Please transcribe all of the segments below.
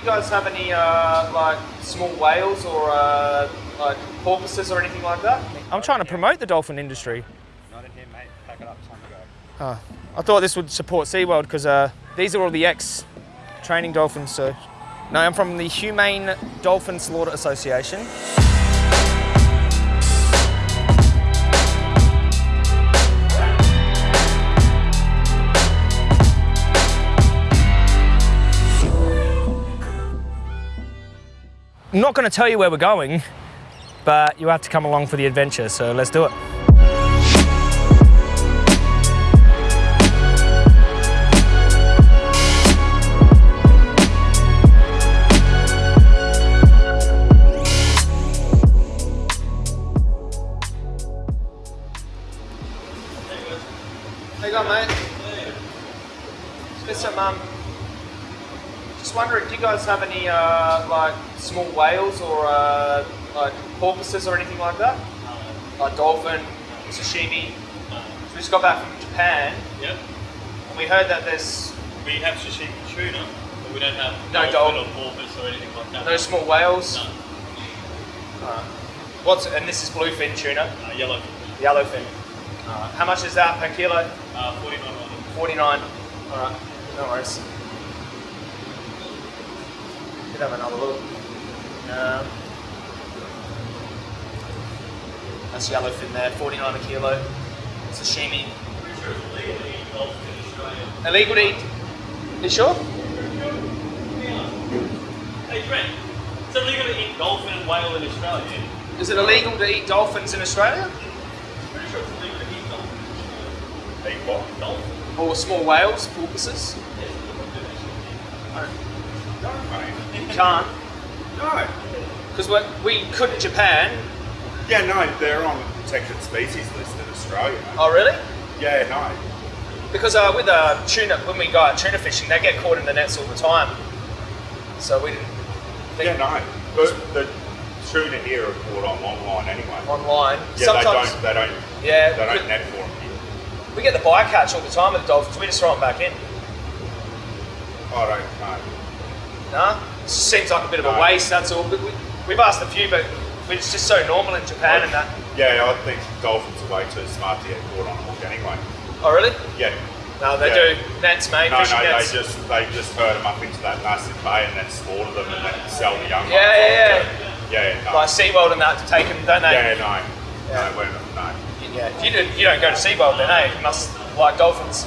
Do you guys have any uh, like small whales or uh, like porpoises or anything like that? I'm trying to promote the dolphin industry. Not in here, mate. Pack it up. Time to go. Oh, I thought this would support SeaWorld because uh, these are all the ex-training dolphins. So, no, I'm from the Humane Dolphin Slaughter Association. I'm not going to tell you where we're going, but you have to come along for the adventure, so let's do it. Any uh, like small whales or uh, like porpoises or anything like that? Like dolphin, sashimi. So we just got back from Japan, Yep. and we heard that there's We have sashimi tuna, but we don't have No dolphin dolphin. or porpoise or anything like that. no small whales. No. Alright. What's and this is bluefin tuna, Uh, yellow. yellowfin. Alright. How much is that per kilo? Uh, 49 49. Alright, no worries. Could have another look. Um, that's yellowfin there, 49 a kilo. Sashimi. It's legal to eat dolphin in Australia. Illegal to eat. You sure? Hey, Trent. It's illegal to eat dolphin and whale in Australia. Is it illegal to eat dolphins in Australia? Pretty sure it's illegal to eat dolphin. Eat what? Dolphin? Or small whales, porpoises? No, mate. You can't. No. Because we could in Japan. Yeah, no, they're on the protected species list in Australia. Oh, really? Yeah, no. Because uh, with uh, tuna, when we go out tuna fishing, they get caught in the nets all the time. So we didn't think Yeah, no. But the tuna here are caught on longline anyway. longline. Yeah, Sometimes, they don't. They don't. yeah, They don't net for them here. we get the bycatch all the time with the dolphins. We just throw them back in. I don't know. Nah, seems like a bit of a waste. That's all. But we, we've asked a few, but it's just so normal in Japan and that. Yeah, I think dolphins are way too smart to get caught on a hook anyway. Oh, really? Yeah. No, they Yeah. do nets, mate. No, fishing no, nets. they just they just herd them up into that massive bay and then slaughter them and then sell the young Yeah, ones. yeah, yeah. Yeah, yeah, no. like SeaWorld and that to take them, don't they? yeah, no. Yeah. No, we're not, no. Yeah. If you, do, you don't go to SeaWorld, then, eh? You must like dolphins.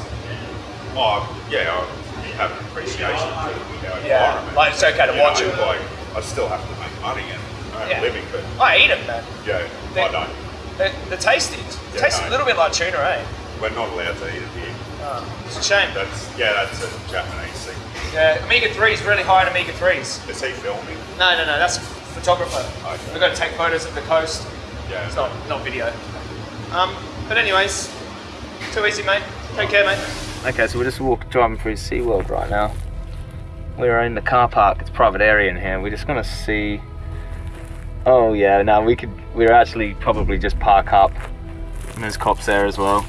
Oh, yeah, I have an appreciation for the Yeah. environment. Like it's okay to You watch know, them. Like, I still have to make money and earn Yeah. a living, but I eat them, man. yeah, They- I don't. They're, they're tasty. Yeah, Tastes no. a little bit like tuna, eh? We're not allowed to eat it here. Oh, it's a shame. That's yeah, that's a Japanese thing. Yeah, omega 3 is really high in omega 3s. Is he filming? No, no, no, that's a photographer. Okay. We've got to take photos of the coast. Yeah. It's not, not video. Um, but anyways, too easy, mate. Take care, mate. Okay, so we're just walking, driving through SeaWorld right now. We're in the car park. It's private area in here. We're just gonna see. Oh yeah, now we could. We're actually probably just park up. And there's cops there as well.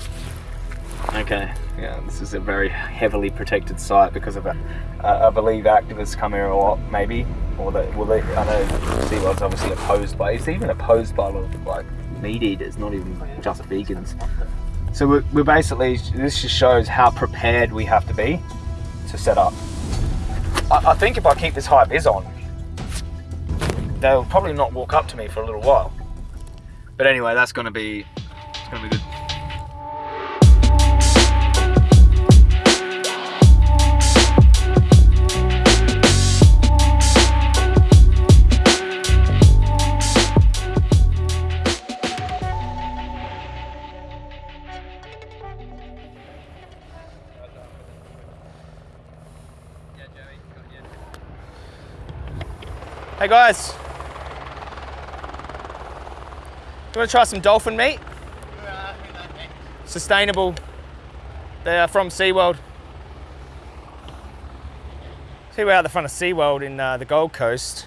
Okay. Yeah, this is a very heavily protected site because of a, uh, I believe activists come here a lot, maybe, or they, well, they, I know SeaWorld's obviously opposed by, it's even opposed by a lot of like meat eaters, not even just vegans. So we're, we're basically, this just shows how prepared we have to be to set up. I, I think if I keep this high vis on, they'll probably not walk up to me for a little while. But anyway, that's gonna be, it's gonna be good. Hey guys, you want to try some dolphin meat? Sustainable. They are from SeaWorld. See, we're out the front of SeaWorld in uh, the Gold Coast.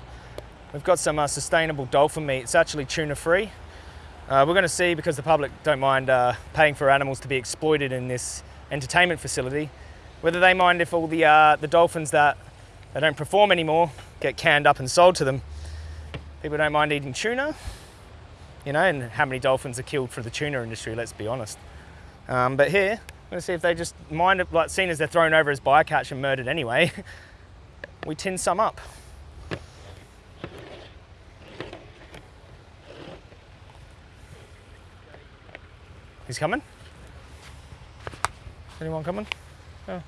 We've got some uh, sustainable dolphin meat. It's actually tuna free. Uh, we're going to see because the public don't mind uh, paying for animals to be exploited in this entertainment facility, whether they mind if all the uh, the dolphins that they don't perform anymore, get canned up and sold to them. People don't mind eating tuna, you know, and how many dolphins are killed for the tuna industry, let's be honest. Um, but here, I'm gonna see if they just mind it, like seen as they're thrown over as bycatch and murdered anyway, we tin some up. He's coming? Anyone coming? Oh.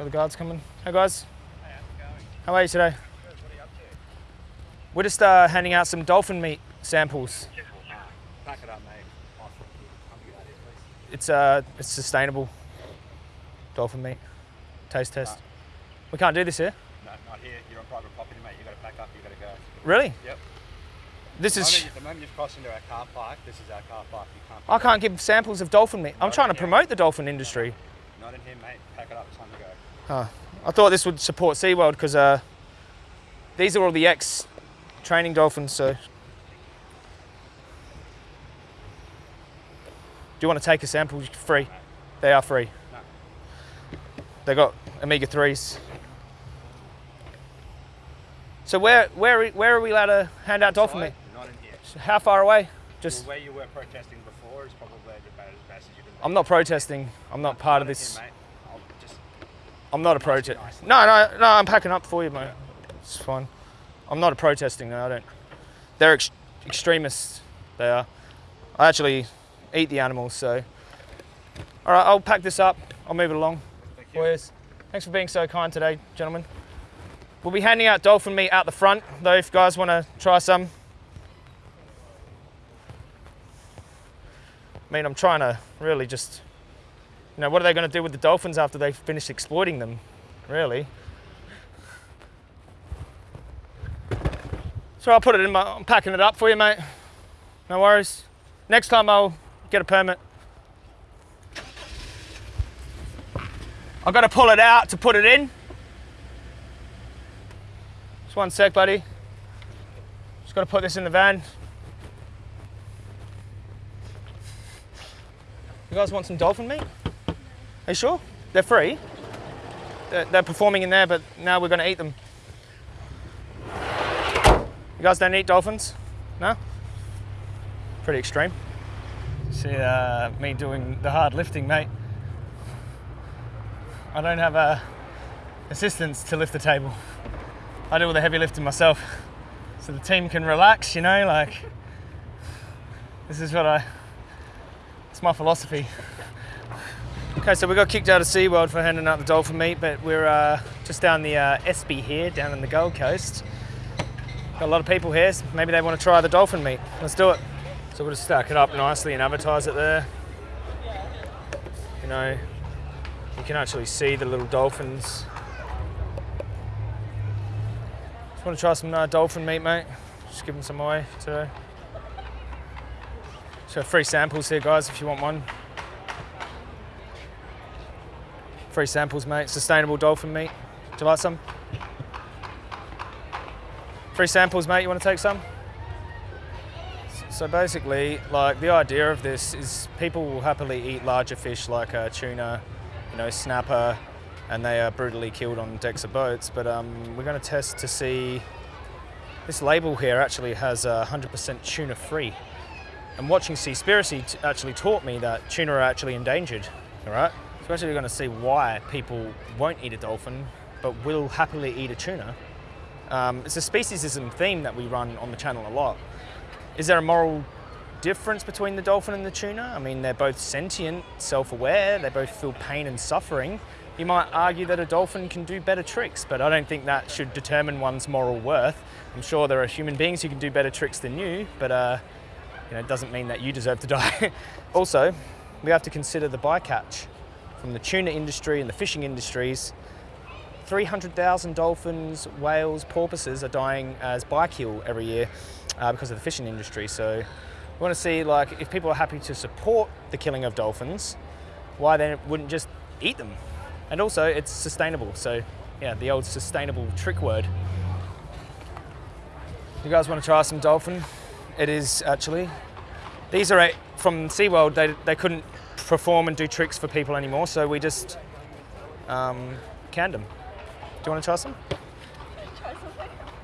Are the guards coming? Hey guys. How are you today? We're just uh, handing out some dolphin meat samples. Pack it up, mate. It's uh, it's sustainable dolphin meat. Taste test. We can't do this here. No, not here. You're on private property, mate. You've got to pack up. You've got to go. Really? Yep. This The is. moment, the moment you've crossed into our car park, this is our car park. You can't. I can't give samples of dolphin meat. I'm trying to promote the dolphin industry. Not in here, mate. Pack it up. It's time to go. Huh. I thought this would support SeaWorld because uh, these are all the ex training dolphins. So, do you want to take a sample? Free. They are free. No. They got omega threes. So where where where are we allowed to hand out dolphin meat? Not in here. How far away? Well, Just where you were protesting before is probably about as best as you can. I'm not protesting. I'm not part of Not this. Here, mate. I'll just I'm not a protest. No, no, no. I'm packing up for you, mate. It's fine. I'm not a protesting. No, I don't. They're ex- extremists. They are. I actually eat the animals, so. All right, I'll pack this up. I'll move it along. Thank you. Boys, thanks for being so kind today, gentlemen. We'll be handing out dolphin meat out the front, though, if you guys want to try some. I mean, I'm trying to really just, you know, what are they going to do with the dolphins after they finish exploiting them? Really? So I'll put it in my, I'm packing it up for you, mate. No worries. Next time I'll get a permit. I've got to pull it out to put it in. Just one sec, buddy. Just got to put this in the van. You guys want some dolphin meat? Are you sure? They're free. They're, they're performing in there, but now we're going to eat them. You guys don't eat dolphins? No? Pretty extreme. See uh, me doing the hard lifting, mate. I don't have uh, assistants to lift the table. I do all the heavy lifting myself. So the team can relax, you know, like this is what I it's my philosophy. Okay, so we got kicked out of SeaWorld for handing out the dolphin meat, but we're uh, just down the uh, Espy here, down in the Gold Coast. Got a lot of people here, so maybe they want to try the dolphin meat. Let's do it. So we'll just stack it up nicely and advertise it there. You know, you can actually see the little dolphins. Just want to try some uh, dolphin meat, mate. Just give them some away today. So free samples here, guys, if you want one. Free samples, mate. Sustainable dolphin meat. Do you like some? Free samples, mate. You want to take some? So basically, like the idea of this is people will happily eat larger fish like uh, tuna, you know, snapper, and they are brutally killed on decks of boats. But um, we're going to test to see. This label here actually has uh, 100% tuna free. And watching Seaspiracy actually taught me that tuna are actually endangered. All right. So we're going to see why people won't eat a dolphin, but will happily eat a tuna. Um, it's a speciesism theme that we run on the channel a lot. Is there a moral difference between the dolphin and the tuna? I mean, they're both sentient, self aware, they both feel pain and suffering. You might argue that a dolphin can do better tricks, but I don't think that should determine one's moral worth. I'm sure there are human beings who can do better tricks than you, but uh, you know, it doesn't mean that you deserve to die. also, we have to consider the bycatch from the tuna industry and the fishing industries. 300,000 dolphins, whales, porpoises are dying as bykill every year uh, because of the fishing industry. So we want to see like if people are happy to support the killing of dolphins, why they wouldn't just eat them? And also it's sustainable. So yeah, the old sustainable trick word. You guys want to try some dolphin? It is actually. These are from SeaWorld, they, they couldn't perform and do tricks for people anymore, so we just um, canned them. Do you want to try some? Try. Do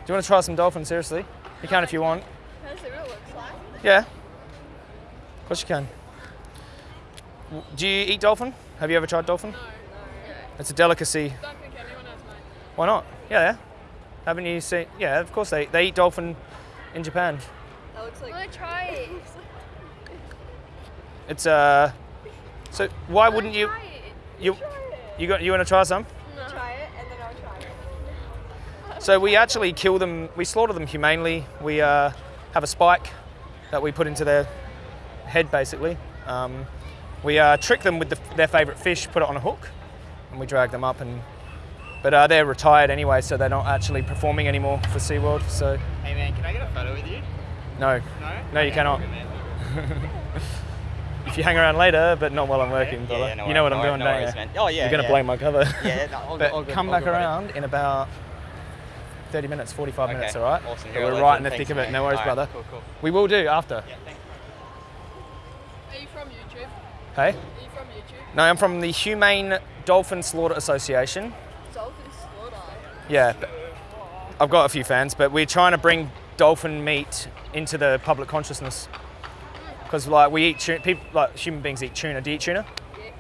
you want to try some dolphin? Seriously, you can if you want. Does it really look like? Yeah. Of course you can. Do you eat dolphin? Have you ever tried dolphin? No, no. It's a delicacy. Don't think anyone has mine. Why not? Yeah. yeah. Haven't you seen? Yeah, of course they, they eat dolphin in Japan. That looks like. I want to try it. It's uh. So why wouldn't you? You you got you want to try some? No. Try it and then I'll try it. So we actually kill them. We slaughter them humanely. We uh, have a spike that we put into their head, basically. Um, we uh, trick them with the, their favourite fish, put it on a hook, and we drag them up. And but uh, they're retired anyway, so they're not actually performing anymore for SeaWorld. So Hey man, can I get a photo with you? no, No? No, you cannot. if you hang around later, but not while I'm working, Yeah, brother. yeah, no you know what wor- I'm doing, no don't worries, you? man. Oh yeah. You're gonna yeah. blow my cover. Yeah, no, all but good, all good, come all back good, buddy. around in about 30 minutes, 45 Okay, minutes, all right? awesome. So You're we're right in the thick Thanks, of it. man. No worries, All right, brother. Cool, cool. We will do after. Yeah, thanks. Are you from YouTube? Hey? Are you from YouTube? No, I'm from the Humane Dolphin Slaughter Association. Dolphin slaughter. Yeah, I've got a few fans, but we're trying to bring dolphin meat into the public consciousness. Because like we eat tuna, people like human beings eat tuna. Do you eat tuna? Yeah. Mm,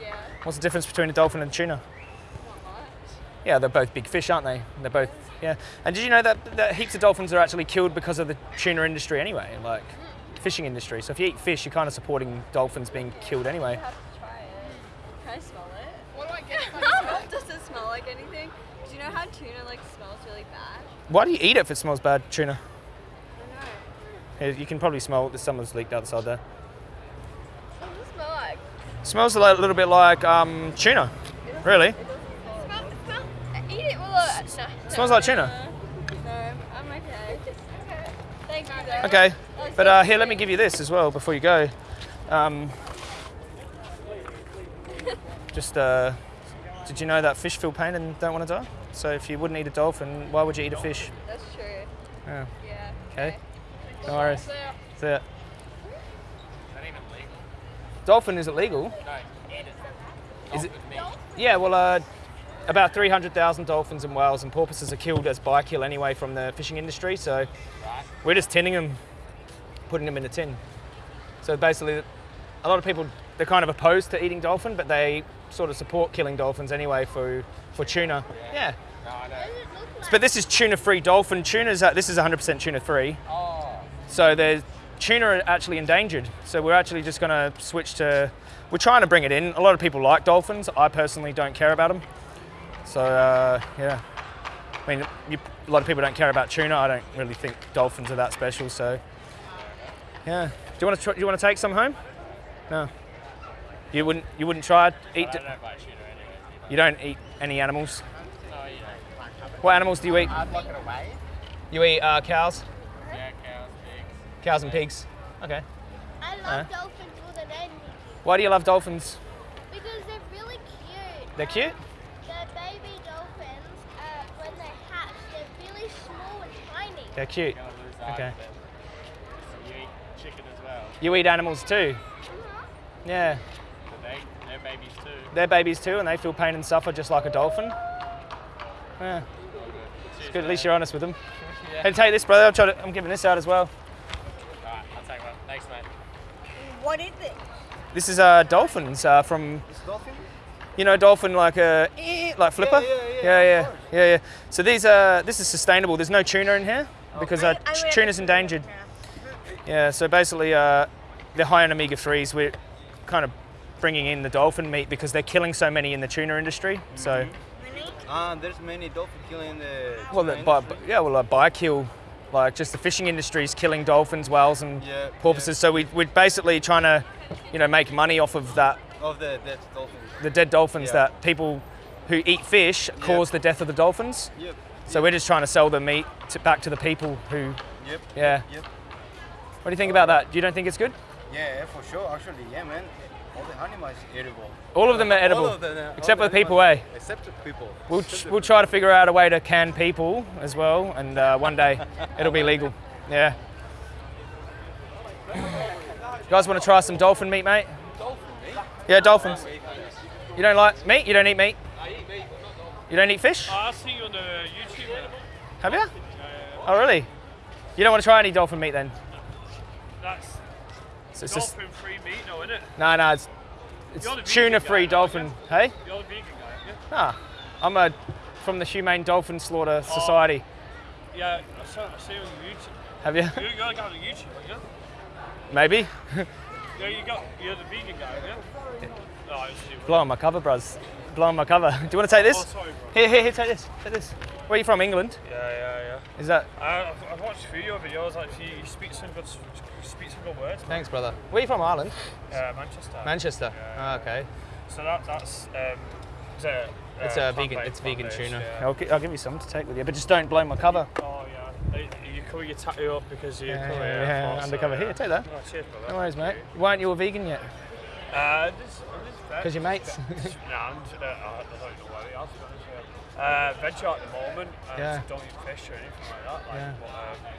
yeah. What's the difference between a dolphin and tuna? Not much. Yeah, they're both big fish, aren't they? They're both yeah. And did you know that, that heaps of dolphins are actually killed because of the tuna industry anyway, like fishing industry. So if you eat fish, you're kind of supporting dolphins being killed I anyway. have to try it. Can I smell it? What do I get I it? Does it smell like anything? Do you know how tuna like smells really bad? Why do you eat it if it smells bad, tuna? I don't know. Here, You can probably smell that someone's leaked out the side there. What does it smell like? Smells a li- little bit like um, tuna, really. Smell, smell, eat it. No, Smells like tuna. No, I'm okay. Okay. Thank you though. Okay, but uh, here, let me give you this as well before you go. Um, just, uh, did you know that fish feel pain and don't want to die? So if you wouldn't eat a dolphin, why would you eat a fish? That's true. Yeah. Yeah. Okay. No worries. That's it. Dolphin is it legal? Is it? Yeah. Well, uh, about 300,000 dolphins and whales and porpoises are killed as by kill anyway from the fishing industry. So we're just tinning them, putting them in a tin. So basically, a lot of people they're kind of opposed to eating dolphin, but they sort of support killing dolphins anyway for for tuna. Yeah. But this is tuna-free dolphin. Tuna's uh, this is 100% tuna-free. So there's tuna are actually endangered. So we're actually just going to switch to. We're trying to bring it in. A lot of people like dolphins. I personally don't care about them. So uh, yeah, I mean, you, a lot of people don't care about tuna. I don't really think dolphins are that special. So yeah, do you want to do you want to take some home? No. You wouldn't you wouldn't try eat. I don't buy tuna anyway. You don't eat any animals. No. What animals do you eat? I'd lock it away. You eat uh, cows, Yeah, cows, pigs. Cows and pigs. Okay. I love Uh. dolphins more than anything Why do you love dolphins? because they're really cute. They're cute. The baby dolphins, uh, when they hatch, they're really small and tiny. They're cute. Gonna lose eyes Okay. you eat chicken as well. You eat animals too. Yeah. But they, they're babies too. They're babies too, and they feel pain and suffer just like a dolphin. Yeah. It's good. At least you're honest with them. Yeah. Hey, take this, brother. I'm, trying to, I'm giving this out as well. Alright, I'll take one. Thanks, mate. What is it? This is uh, dolphins uh, from. You know, dolphin like a like flipper. yeah, yeah, yeah, yeah, of course. yeah, yeah. So these are this is sustainable. There's no tuna in here because uh, I- I t- read tuna's it. endangered. Yeah. So basically, uh, they're high in omega threes. We're kind of bringing in the dolphin meat because they're killing so many in the tuna industry. So. Uh, there's many dolphin killing the. Well, the, by, yeah, well, a biokill, like just the fishing industry is killing dolphins, whales, and Yeah, porpoises. So we, we're basically trying to, you know, make money off of that, of the dead dolphins. the dead dolphins Yeah. that people who eat fish cause the death of the dolphins. Yep. So we're just trying to sell the meat to, back to the people who, Yep. yeah. Yep. What do you think about that? Do you don't think it's good? Yeah, for sure. Actually, yeah, man. All the animals edible. All of them are edible, All of them, uh, except all for the the people, eh? Except the people. We'll, Except the we'll try to figure out a way to can people as well, and uh, one day it'll be legal. Yeah. You guys want to try some dolphin meat, mate? Dolphin meat? Yeah, dolphins. You don't like meat? You don't eat meat? I eat meat. You don't eat fish? Oh, I see you on the YouTube. Man. Have you? Yeah, yeah, Oh, really? You don't want to try any dolphin meat then? That's So it's just, dolphin free meat, though, isn't it? no, no, it's, it's the tuna-free guy, dolphin. Hey? You're the vegan guy, yeah? Ah, I'm a from the Humane Dolphin Slaughter Society. Yeah, I saw, I see you on YouTube. Have you? You, you're the guy on YouTube, aren't you? Maybe. Yeah, you got, you're the vegan guy, yeah? No, I see. Blowing my cover, bros. Blowing my cover. Do you want to take this? Oh, sorry, bro. Here, here, here, take this. Take this. Where are you from? England? Yeah, yeah, yeah. Is that? I, I've, I've watched a few of your videos. Actually, you speak some good, you speak some good words. Thanks, brother. Where are you from? Ireland? Uh, Manchester. Manchester. Yeah. Ah, okay. So that, that's um, is it, uh, It's a vegan. It's vegan plant-based, tuna. Yeah. I'll, I'll give you some to take with you, but just don't blow my cover. Oh yeah. Uh, You cover your tattoo up because you Yeah, cover yeah, your yeah, thoughts, undercover. so, Here, take that. Oh, cheers, brother. No worries, mate. Why aren't you a vegan yet? Uh, this, this Because you're mates. nah, I'm just, uh, I don't know what it is. Uh, veg at the moment. Yeah. Don't eat fish or anything like that. Like, Yeah. but, um,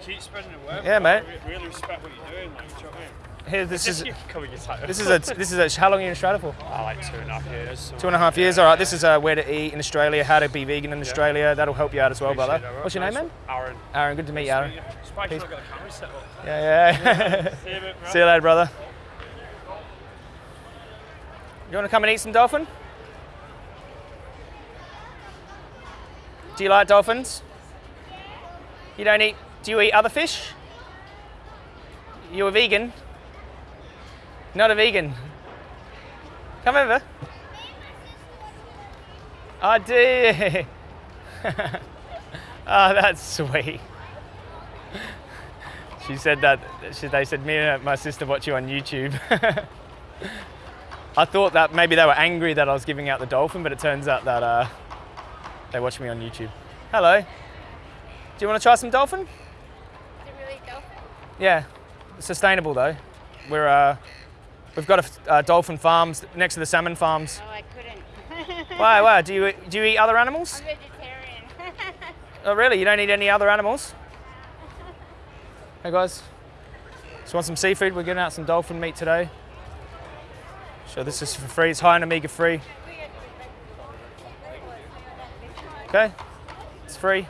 keep spreading the word. Yeah, mate. I really respect what you're doing. Like, do you know what I mean? Here, this is you cover your tattoo. this is a this is a. How long are you in Australia for? I like two and a half years. So Two and a half years. All right. This is uh, where to eat in Australia, how to be vegan in Australia. That'll help you out as well, brother. What's your name, man? Aaron. Aaron. Good to meet you, Aaron. Surprised you've not got the camera set up. Yeah, yeah. See you, bit. See you later, brother. You want to come and eat some dolphin? Do you like dolphins? You don't eat. Do you eat other fish? You're a vegan? Not a vegan. Come over. I do. oh, that's sweet. She said that. She, they said me and my sister watch you on YouTube. I thought that maybe they were angry that I was giving out the dolphin, but it turns out that uh, they watch me on YouTube. Hello. Do you want to try some dolphin? Is it really dolphin? Yeah, sustainable though. We're uh, we've got a uh, dolphin farms next to the salmon farms. Oh, I couldn't. Why? Why? Do you do you eat other animals? I'm vegetarian. Oh, really? You don't eat any other animals? Hey guys, just want some seafood? We're getting out some dolphin meat today. So this is for free. It's high in omega three. Okay, it's free.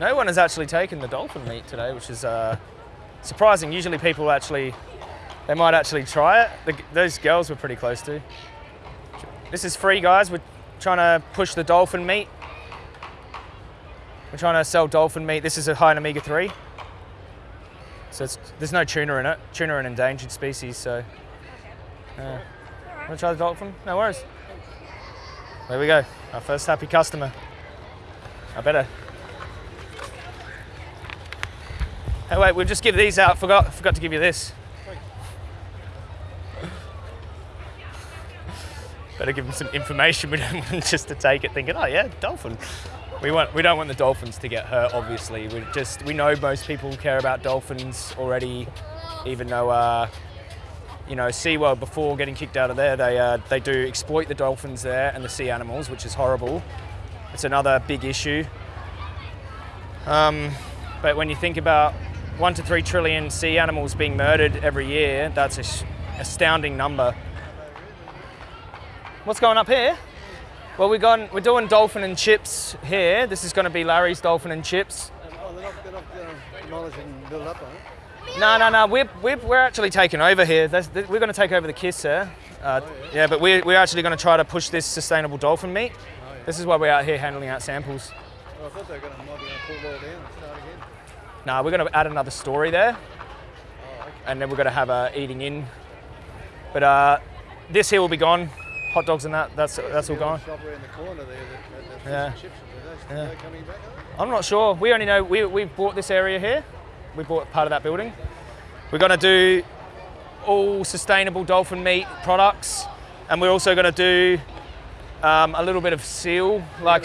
No one has actually taken the dolphin meat today, which is uh, surprising. Usually people actually, they might actually try it. The, those girls were pretty close to. This is free, guys. We're trying to push the dolphin meat. We're trying to sell dolphin meat. This is a high in omega three. So it's, there's no tuna in it. Tuna are an endangered species, so. Uh, Want to try the dolphin? No worries. There we go. Our first happy customer. I better. Hey, wait, we'll just give these out. Forgot, forgot to give you this. Better give them some information. We don't want them just to take it thinking, oh yeah, dolphin. We want, we don't want the dolphins to get hurt. Obviously, we just we know most people care about dolphins already, even though uh, you know SeaWorld before getting kicked out of there, they uh, they do exploit the dolphins there and the sea animals, which is horrible. It's another big issue. Um, but when you think about one to three trillion sea animals being murdered every year, that's an astounding number. What's going up here? Well, we're going, we're doing dolphin and chips here. This is going to be Larry's dolphin and chips. Oh, they're not, they're not uh? No, no, no. We're, we're, we're actually taking over here. That's, th- we're going to take over the kiss. Uh, yeah, but we're, we're actually going to try to push this sustainable dolphin meat. This is why we're out here handling out samples. Well, I thought they were going to, might be going to pull it all down and start again. Now we're going to add another story there, and then we're going to have a eating in. But uh, this here will be gone. Hot dogs and that. That's that's all gone. Shop around the corner there that had the Yeah. chips. Are they, are they coming back? I'm not sure. We only know we we bought this area here. We bought part of that building. We're going to do all sustainable dolphin meat products, and we're also going to do um, a little bit of seal, like.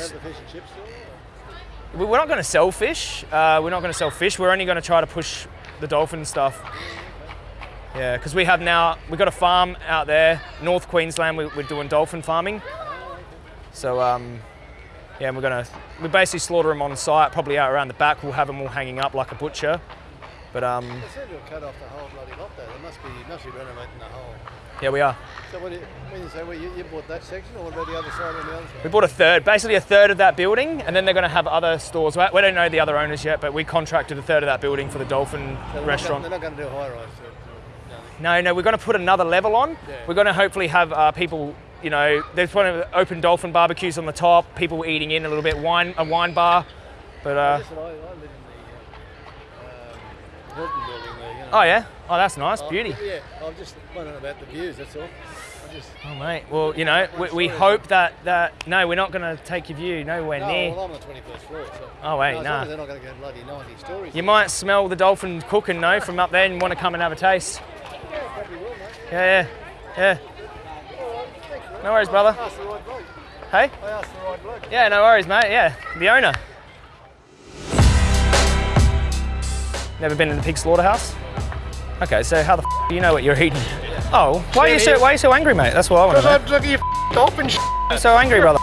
We're not going to sell fish. Uh, we're not going to sell fish. We're only going to try to push the dolphin stuff. Yeah, because we have now we've got a farm out there, North Queensland. We, we're doing dolphin farming. So um, yeah, and we're gonna we basically slaughter them on site, probably out around the back. We'll have them all hanging up like a butcher. But um, They to have cut off the whole bloody lot there. They must be, must be renovating the whole. Yeah, we are. So what do you, when you say, well, you, you bought that section, or what about the other side and the other We bought a third, basically a third of that building, and then they're going to have other stores. We we don't know the other owners yet, but we contracted a third of that building for the Dolphin So they're restaurant. Not gonna, they're not going to do a high rise. So. No, no, we're going to put another level on. Yeah. We're going to hopefully have uh, people, you know, there's one of the open dolphin barbecues on the top, people eating in a little bit, wine, a wine bar. But uh, I, I live in the um, building there. You know. oh yeah, oh that's nice, Oh, beauty. Yeah, I'm just wondering about the views. That's all. I just. Oh mate, well you know, we, we hope that that no, we're not going to take your view nowhere No, near. well, I'm on the 21st floor. So. Oh, wait, no, nah. they're not going to go bloody 90 stories. You might smell the dolphin cooking though from up there and want to come and have a taste. Yeah, probably will, mate. Yeah, yeah, yeah. No worries, brother. I asked the right bloke. Hey? I asked the right bloke. Yeah, no worries, mate. Yeah, the owner. Never been in the pig slaughterhouse? Okay, so how the f- do you know what you're eating? Oh, why are you so why are you so angry, mate? That's what I want to know. Look at your sh- You're so angry, brother.